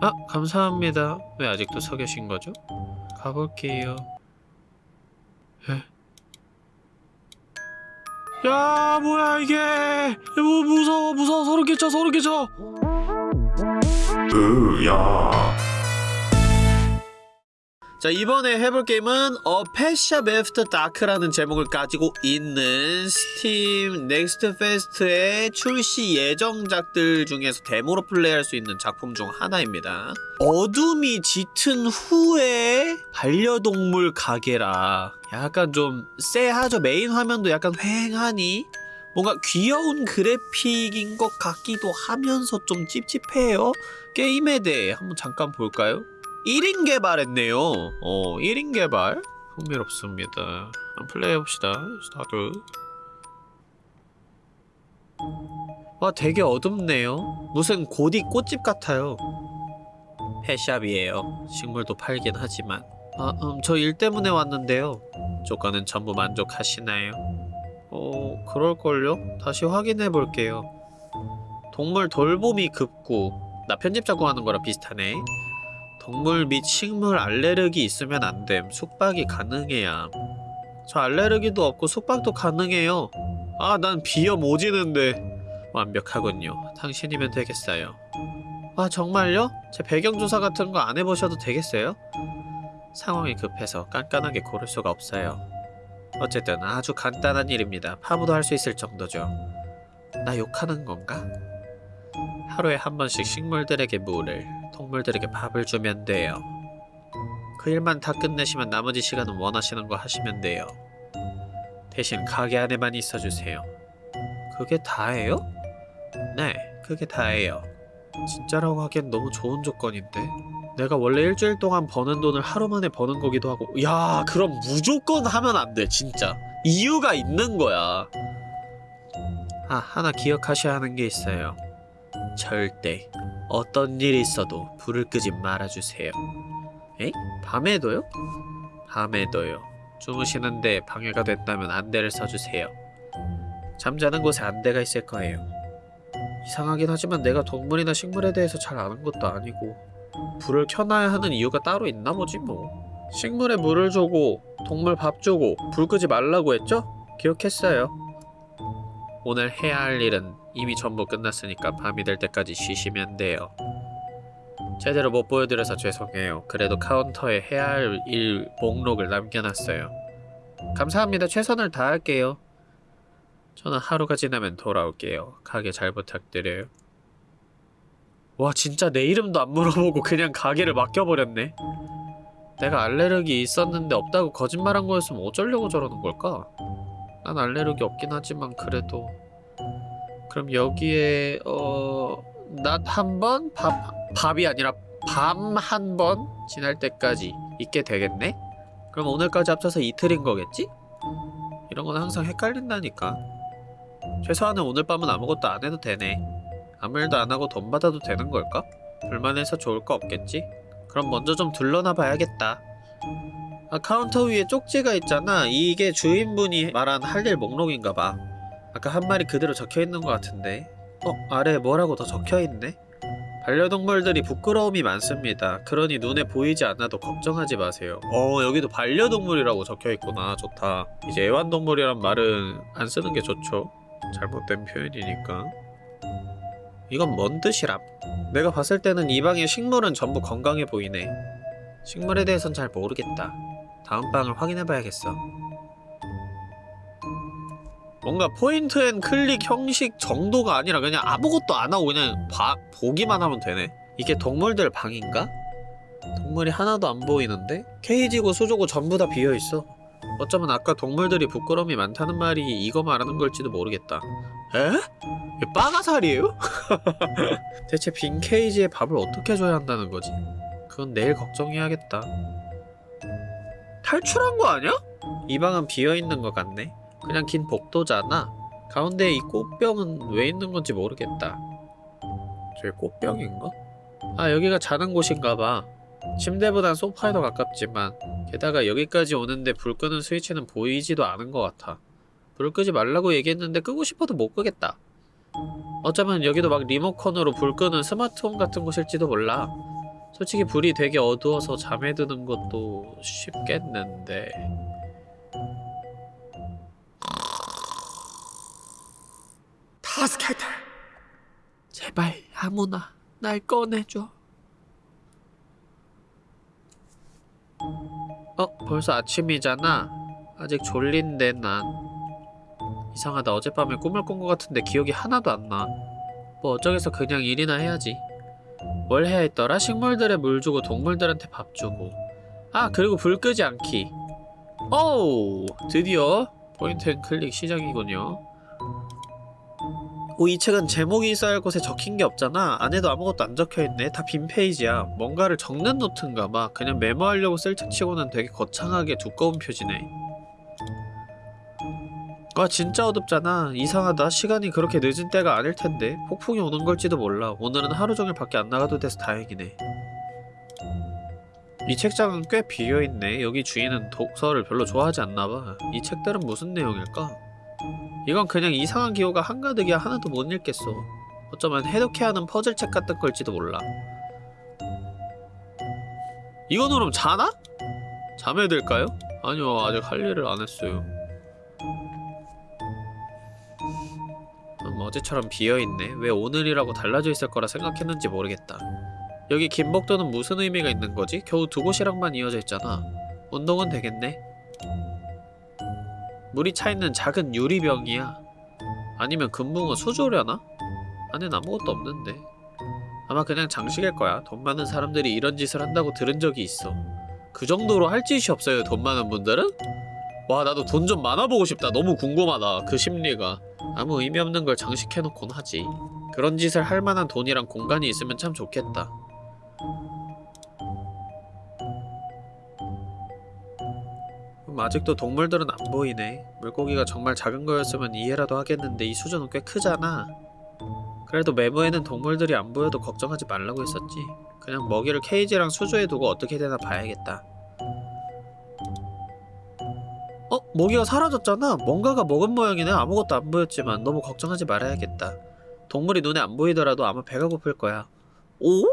아 감사합니다. 왜 아직도 서 계신 거죠? 가볼게요. 에? 야 뭐야 이게! 뭐 무서워 무서워. 소름 끼쳐 소름 끼쳐. 으야 자 이번에 해볼 게임은 어 Pet Shop After Dark라는 제목을 가지고 있는 Steam Next Fest의 출시 예정작들 중에서 데모로 플레이할 수 있는 작품 중 하나입니다. 어둠이 짙은 후에 반려동물 가게라. 약간 좀 쎄하죠? 메인 화면도 약간 휑하니? 뭔가 귀여운 그래픽인 것 같기도 하면서 좀 찝찝해요. 게임에 대해 한번 잠깐 볼까요? 1인 개발했네요. 어, 1인 개발? 흥미롭습니다. 한번 플레이해봅시다. 스타트. 와, 되게 어둡네요. 무슨 고딕 꽃집 같아요. Pet shop이에요. 식물도 팔긴 하지만. 아, 음, 저 일 때문에 왔는데요. 조건은 전부 만족하시나요? 어, 그럴걸요? 다시 확인해볼게요. 동물 돌봄이 급구. 나 편집 자고 하는 거랑 비슷하네. 동물 및 식물 알레르기 있으면 안 됨. 숙박이 가능해야. 저 알레르기도 없고 숙박도 가능해요. 아, 난 비염 오지는데. 완벽하군요. 당신이면 되겠어요. 아, 정말요? 제 배경조사 같은 거 안 해보셔도 되겠어요? 상황이 급해서 깐깐하게 고를 수가 없어요. 어쨌든 아주 간단한 일입니다. 파부도 할 수 있을 정도죠. 나 욕하는 건가? 하루에 한 번씩 식물들에게 물을, 동물들에게 밥을 주면 돼요. 그 일만 다 끝내시면 나머지 시간은 원하시는 거 하시면 돼요. 대신 가게 안에만 있어주세요. 그게 다예요? 네, 그게 다예요. 진짜라고 하기엔 너무 좋은 조건인데. 내가 원래 일주일 동안 버는 돈을 하루 만에 버는 거기도 하고 야 그럼 무조건 하면 안 돼 진짜 이유가 있는 거야 아 하나 기억하셔야 하는 게 있어요 절대 어떤 일이 있어도 불을 끄지 말아주세요. 에? 밤에도요? 밤에도요. 주무시는데 방해가 됐다면 안대를 써주세요. 잠자는 곳에 안대가 있을 거예요. 이상하긴 하지만 내가 동물이나 식물에 대해서 잘 아는 것도 아니고 불을 켜놔야 하는 이유가 따로 있나 보지 뭐. 식물에 물을 주고 동물 밥 주고 불 끄지 말라고 했죠? 기억했어요. 오늘 해야 할 일은 이미 전부 끝났으니까 밤이 될 때까지 쉬시면 돼요. 제대로 못 보여드려서 죄송해요. 그래도 카운터에 해야 할 일 목록을 남겨놨어요. 감사합니다. 최선을 다할게요. 저는 하루가 지나면 돌아올게요. 가게 잘 부탁드려요. 와 진짜 내 이름도 안 물어보고 그냥 가게를 맡겨버렸네. 내가 알레르기 있었는데 없다고 거짓말한 거였으면 어쩌려고 저러는 걸까? 난 알레르기 없긴 하지만 그래도 그럼 여기에 어... 낮 한 번? 밥, 밥이 아니라 밤 한 번 지날 때까지 있게 되겠네? 그럼 오늘까지 합쳐서 이틀인 거겠지? 이런 건 항상 헷갈린다니까 최소한은 오늘 밤은 아무것도 안 해도 되네 아무 일도 안 하고 돈 받아도 되는 걸까? 불평해서 좋을 거 없겠지? 그럼 먼저 좀 둘러나 봐야겠다 아, 카운터 위에 쪽지가 있잖아 이게 주인분이 말한 할 일 목록인가 봐 아까 한 말이 그대로 적혀있는 것 같은데 어? 아래에 뭐라고 더 적혀있네? 반려동물들이 부끄러움이 많습니다. 그러니 눈에 보이지 않아도 걱정하지 마세요. 어 여기도 반려동물이라고 적혀있구나. 좋다. 이제 애완동물이란 말은 안 쓰는 게 좋죠. 잘못된 표현이니까. 이건 뭔 뜻이람? 내가 봤을 때는 이 방의 식물은 전부 건강해 보이네. 식물에 대해선 잘 모르겠다. 다음 방을 확인해봐야겠어. 뭔가 point and click 형식 정도가 아니라 그냥 아무것도 안 하고 그냥 봐, 보기만 하면 되네. 이게 동물들 방인가? 동물이 하나도 안 보이는데? 케이지고 수조고 전부 다 비어있어. 어쩌면 아까 동물들이 부끄러움이 많다는 말이 이거 말하는 걸지도 모르겠다. 에? 이게 빠가살이에요? 대체 빈 케이지에 밥을 어떻게 줘야 한다는 거지? 그건 내일 걱정해야겠다. 탈출한 거 아니야? 이 방은 비어있는 것 같네. 그냥 긴 복도잖아. 가운데에 이 꽃병은 왜 있는 건지 모르겠다. 저게 꽃병인가? 아 여기가 자는 곳인가봐. 침대보단 소파에 더 가깝지만 게다가 여기까지 오는데 불 끄는 스위치는 보이지도 않은 것 같아. 불 끄지 말라고 얘기했는데 끄고 싶어도 못 끄겠다. 어쩌면 여기도 막 리모컨으로 불 끄는 스마트홈 같은 곳일지도 몰라. 솔직히 불이 되게 어두워서 잠에 드는 것도 쉽겠는데. 타스케터 제발 아무나 날 꺼내줘. 어, 벌써 아침이잖아. 아직 졸린데 난. 이상하다. 어젯밤에 꿈을 꾼 것 같은데 기억이 하나도 안 나. 뭐 어쩌겠어. 그냥 일이나 해야지. 뭘 해야 했더라? 식물들에 물 주고 동물들한테 밥 주고. 아, 그리고 불 끄지 않기. 오우! 드디어 Point and click 시작이군요. 오, 이 책은 제목이 있어야 할 곳에 적힌 게 없잖아. 안에도 아무것도 안 적혀있네. 다 빈 페이지야. 뭔가를 적는 노트인가 봐. 그냥 메모하려고 쓸 책치고는 되게 거창하게 두꺼운 표지네. 와 진짜 어둡잖아. 이상하다. 시간이 그렇게 늦은 때가 아닐 텐데. 폭풍이 오는 걸지도 몰라. 오늘은 하루 종일 밖에 안 나가도 돼서 다행이네. 이 책장은 꽤 비어있네. 여기 주인은 독서를 별로 좋아하지 않나봐. 이 책들은 무슨 내용일까? 이건 그냥 이상한 기호가 한가득이야 하나도 못 읽겠어. 어쩌면 해독해하는 퍼즐책 같은 걸지도 몰라. 이건 그럼 자나? 잠에 들까요? 아니요 아직 할 일을 안 했어요. 음, 어제처럼 비어있네. 왜 오늘이라고 달라져 있을 거라 생각했는지 모르겠다. 여기 긴 복도는 무슨 의미가 있는 거지? 겨우 두 곳이랑만 이어져 있잖아. 운동은 되겠네. 물이 차있는 작은 유리병이야. 아니면 금붕어 수조려나? 안엔 아무것도 없는데. 아마 그냥 장식일 거야. 돈 많은 사람들이 이런 짓을 한다고 들은 적이 있어. 그 정도로 할 짓이 없어요, 돈 많은 분들은? 와, 나도 돈 좀 많아보고 싶다. 너무 궁금하다. 그 심리가. 아무 의미 없는 걸 장식해놓곤 하지. 그런 짓을 할 만한 돈이랑 공간이 있으면 참 좋겠다. 음, 아직도 동물들은 안 보이네. 물고기가 정말 작은 거였으면 이해라도 하겠는데 이 수조는 꽤 크잖아. 그래도 메모에는 동물들이 안 보여도 걱정하지 말라고 했었지. 그냥 먹이를 케이지랑 수조에 두고 어떻게 되나 봐야겠다. 어? 모기가 사라졌잖아? 뭔가가 먹은 모양이네? 아무것도 안 보였지만 너무 걱정하지 말아야겠다. 동물이 눈에 안 보이더라도 아마 배가 고플 거야. 오?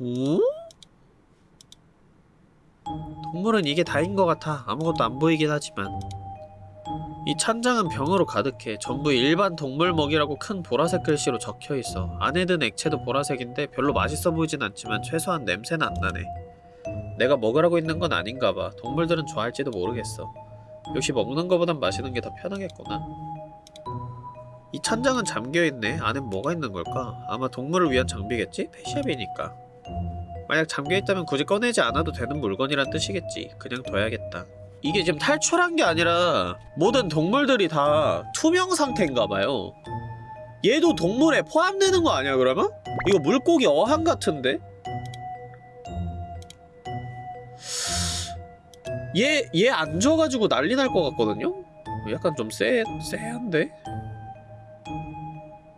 오? 동물은 이게 다인 것 같아. 아무것도 안 보이긴 하지만. 이 찬장은 병으로 가득해. 전부 일반 동물 먹이라고 큰 보라색 글씨로 적혀있어. 안에 든 액체도 보라색인데 별로 맛있어 보이진 않지만 최소한 냄새는 안 나네. 내가 먹으라고 있는 건 아닌가 봐. 동물들은 좋아할지도 모르겠어. 역시 먹는 거보단 마시는 게 더 편하겠구나. 이 찬장은 잠겨있네. 안엔 뭐가 있는 걸까? 아마 동물을 위한 장비겠지? 펫샵이니까. 만약 잠겨있다면 굳이 꺼내지 않아도 되는 물건이란 뜻이겠지. 그냥 둬야겠다. 이게 지금 탈출한 게 아니라 모든 동물들이 다 투명 상태인가봐요. 얘도 동물에 포함되는 거 아니야 그러면? 이거 물고기 어항 같은데? 얘, 얘안 줘가지고 난리 날 것 같거든요? 약간 좀 쎄, 쎄한데?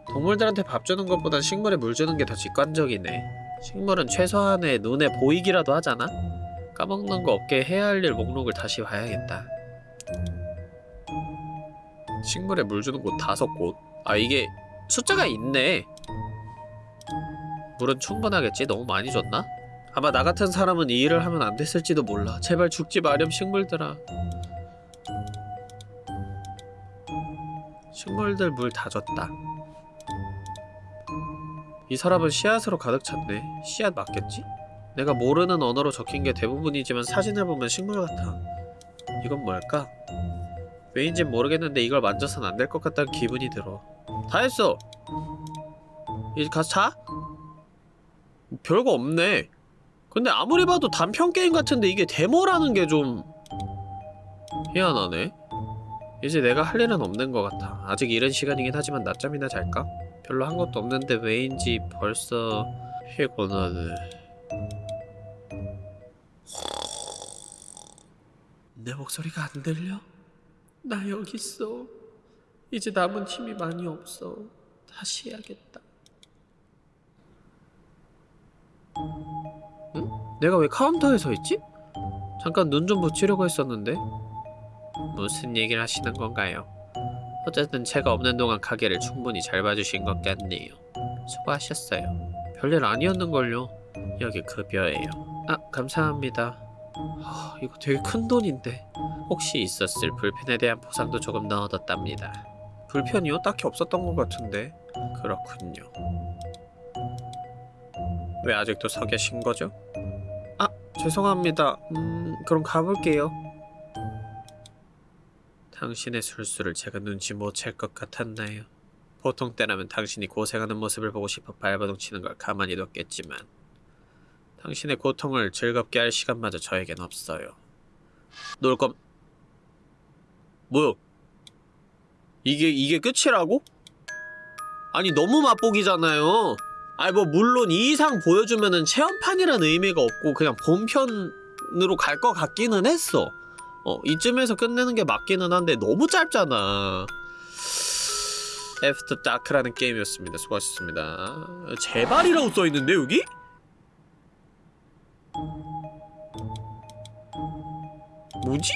동물들한테 밥 주는 것보단 식물에 물 주는 게 더 직관적이네. 식물은 최소한의 눈에 보이기라도 하잖아? 까먹는 거 없게 해야 할 일 목록을 다시 봐야겠다. 식물에 물 주는 곳 다섯 곳? 아 이게 숫자가 있네. 물은 충분하겠지? 너무 많이 줬나? 아마 나 같은 사람은 이 일을 하면 안 됐을지도 몰라. 제발 죽지 마렴 식물들아. 식물들 물 다 줬다. 이 사람은 씨앗으로 가득 찼네. 씨앗 맞겠지? 내가 모르는 언어로 적힌 게 대부분이지만 사진을 보면 식물 같아. 이건 뭘까? 왜인진 모르겠는데 이걸 만져선 안 될 것 같다는 기분이 들어. 다 했어! 이제 가서 자? 별거 없네. 근데 아무리 봐도 단편 게임 같은데 이게 데모라는 게 좀... 희한하네. 이제 내가 할 일은 없는 것 같아. 아직 이른 시간이긴 하지만 낮잠이나 잘까? 별로 한 것도 없는데 왜인지 벌써 피곤하네. 내 목소리가 안 들려? 나 여기 있어. 이제 남은 힘이 많이 없어. 다시 해야겠다. 응? 내가 왜 카운터에 서 있지? 잠깐 눈 좀 붙이려고 했었는데 무슨 얘기를 하시는 건가요? 어쨌든 제가 없는 동안 가게를 충분히 잘 봐주신 것 같네요. 수고하셨어요. 별일 아니었는걸요. 여기 급여예요. 아, 감사합니다. 아, 이거 되게 큰 돈인데. 혹시 있었을 불편에 대한 보상도 조금 넣어뒀답니다. 불편이요? 딱히 없었던 것 같은데. 그렇군요. 왜 아직도 서 계신 거죠? 아, 죄송합니다. 음, 그럼 가볼게요. 당신의 술수를 제가 눈치 못 챌 것 같았나요? 보통 때라면 당신이 고생하는 모습을 보고 싶어 발버둥 치는 걸 가만히 뒀겠지만 당신의 고통을 즐겁게 할 시간마저 저에겐 없어요. 놀 건... 뭐야? 이게 이게 끝이라고? 아니 너무 맛보기잖아요. 아니 뭐 물론 이 이상 보여주면은 체험판이란 의미가 없고 그냥 본편으로 갈 것 같기는 했어. 어 이쯤에서 끝내는 게 맞기는 한데 너무 짧잖아. After Dark라는 게임이었습니다. 수고하셨습니다. 제발이라고 써있는데 여기? 뭐지?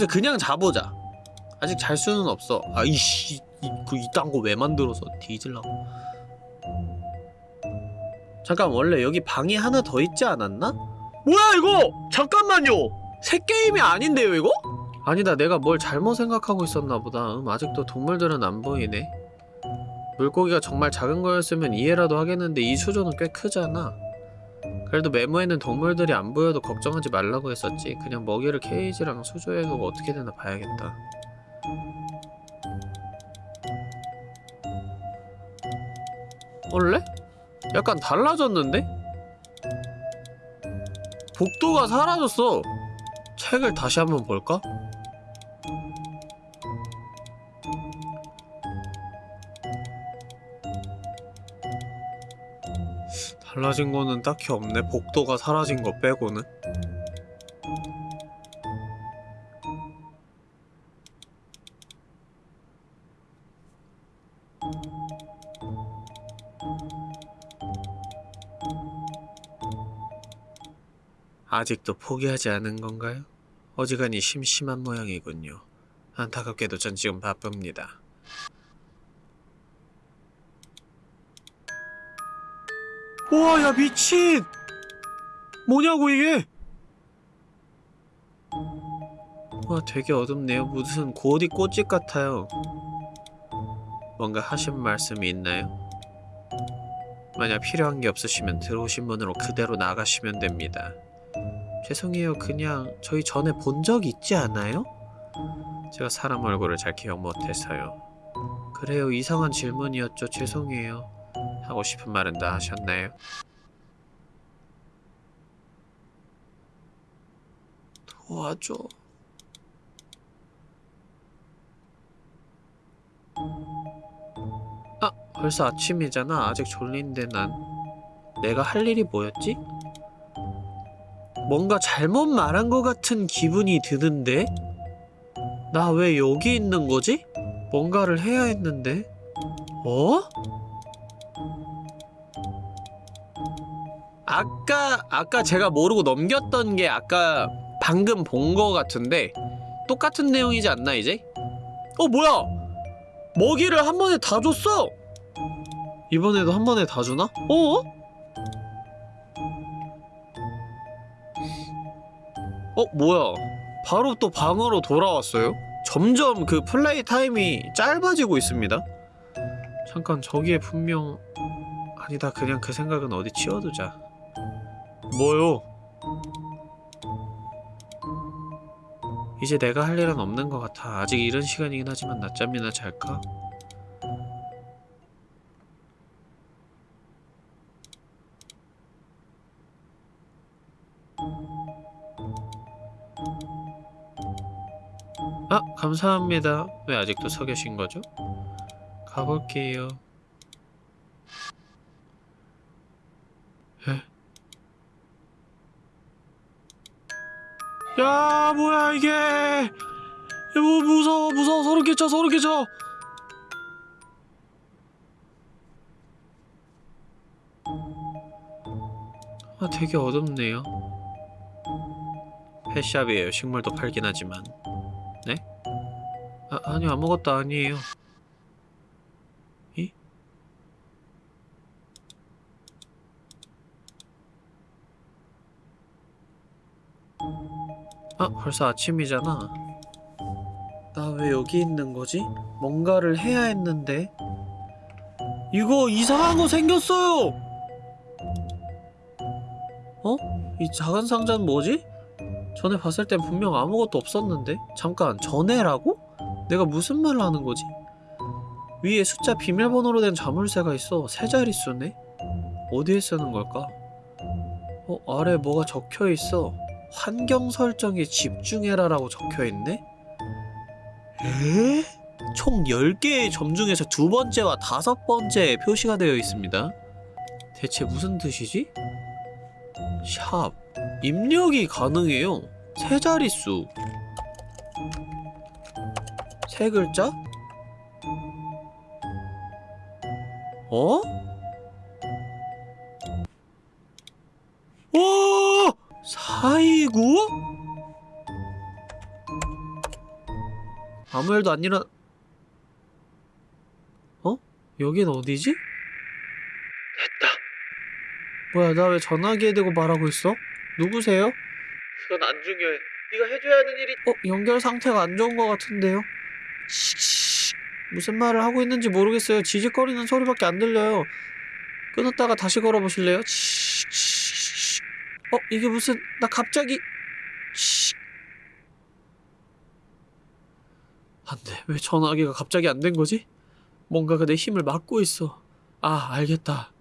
여기서 그냥 자보자. 아직 잘 수는 없어. 아이씨, 이, 그 이딴 거 왜 만들어서 뒤질라고. 잠깐 원래 여기 방이 하나 더 있지 않았나? 뭐야 이거! 잠깐만요! 새 게임이 아닌데요 이거? 아니다 내가 뭘 잘못 생각하고 있었나 보다 음, 아직도 동물들은 안 보이네 물고기가 정말 작은 거였으면 이해라도 하겠는데 이 수조는 꽤 크잖아 그래도 메모에는 동물들이 안 보여도 걱정하지 말라고 했었지. 그냥 먹이를 케이지랑 수조에 두고 어떻게 되나 봐야겠다. 원래? 약간 달라졌는데? 복도가 사라졌어. 책을 다시 한번 볼까? 달라진 거는 딱히 없네. 복도가 사라진 거 빼고는. 아직도 포기하지 않은 건가요? 어지간히 심심한 모양이군요. 안타깝게도 전 지금 바쁩니다. 우와 야 미친! 뭐냐고 이게? 와 되게 어둡네요. 무슨 고디 꽃집 같아요. 뭔가 하신 말씀이 있나요? 만약 필요한 게 없으시면 들어오신 문으로 그대로 나가시면 됩니다. 죄송해요. 그냥 저희 전에 본 적 있지 않아요? 제가 사람 얼굴을 잘 기억 못해서요. 그래요. 이상한 질문이었죠. 죄송해요 하고 싶은 말은 다 하셨나요? 도와줘. 아, 벌써 아침이잖아. 아직 졸린데 난. 내가 할 일이 뭐였지? 뭔가 잘못 말한 것 같은 기분이 드는데? 나 왜 여기 있는 거지? 뭔가를 해야 했는데? 어? 아까 아까 제가 모르고 넘겼던 게 아까 방금 본 거 같은데 똑같은 내용이지 않나 이제? 어 뭐야? 먹이를 한 번에 다 줬어. 이번에도 한 번에 다 주나? 어? 어 뭐야? 바로 또 방으로 돌아왔어요? 점점 그 플레이 타임이 짧아지고 있습니다. 잠깐 저기에 분명 아니다 그냥 그 생각은 어디 치워두자. 뭐요? 이제 내가 할 일은 없는 것 같아. 아직 이른 시간이긴 하지만 낮잠이나 잘까? 아, 감사합니다. 왜 아직도 서 계신 거죠? 가볼게요. 야 뭐야 이게. 야, 뭐 무서워 무서워. 소름 끼쳐 소름 끼쳐. 아 되게 어둡네요. 펫샵이에요. 식물도 팔긴 하지만. 네? 아, 아니요 아무것도 아니에요 아 벌써 아침이잖아 나 왜 여기 있는 거지? 뭔가를 해야 했는데 이거 이상한 거 생겼어요 어? 이 작은 상자는 뭐지? 전에 봤을 땐 분명 아무것도 없었는데 잠깐 전에라고? 내가 무슨 말을 하는 거지? 위에 숫자 비밀번호로 된 자물쇠가 있어 세 자릿수네? 어디에 쓰는 걸까? 어 아래 뭐가 적혀 있어 환경 설정에 집중해라 라고 적혀 있네? 에? 총 10개의 점 중에서 두 번째와 다섯 번째 표시가 되어 있습니다. 대체 무슨 뜻이지? 샵 입력이 가능해요. 세 자릿수. 세 글자? 어? 사이구? 아무 일도 안 일어... 어? 여긴 어디지? 됐다. 뭐야, 나 왜 전화기에 대고 말하고 있어? 누구세요? 그건 안 중요해. 네가 해줘야 하는 일이... 어? 연결 상태가 안 좋은 것 같은데요? 씩, 무슨 말을 하고 있는지 모르겠어요. 지직거리는 소리밖에 안 들려요. 끊었다가 다시 걸어보실래요? 씩, 씩. 어? 이게 무슨... 나 갑자기... 씩. 안돼 왜 전화기가 갑자기 안 된 거지? 뭔가가 내 힘을 막고 있어 아 알겠다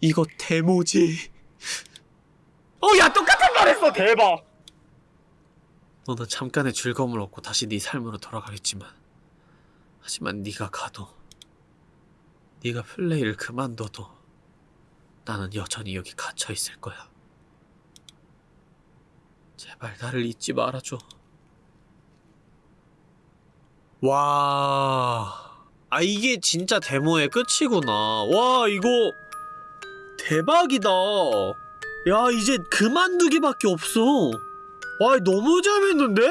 이거 데모지 어야 똑같은 말 했어 대박 너는 잠깐의 즐거움을 얻고 다시 네 삶으로 돌아가겠지만 하지만 네가 가도 네가 플레이를 그만둬도 나는 여전히 여기 갇혀 있을 거야 제발 나를 잊지 말아줘 와. 아, 이게 진짜 데모의 끝이구나. 와, 이거 대박이다. 야, 이제 그만두기밖에 없어. 와, 너무 재밌는데?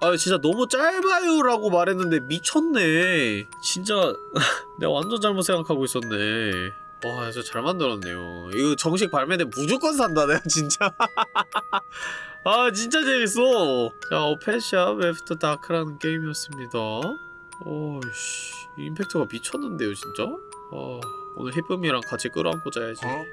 아, 진짜 너무 짧아요 라고 말했는데 미쳤네. 진짜 내가 완전 잘못 생각하고 있었네. 와, 진짜 잘 만들었네요. 이거 정식 발매된 무조건 산다, 내가 진짜. 아 진짜 재밌어 자 오 Pet Shop After Dark라는 게임이었습니다 오이씨 임팩트가 미쳤는데요 진짜 아 오늘 히쁨이랑 같이 끌어안고 자야지 어?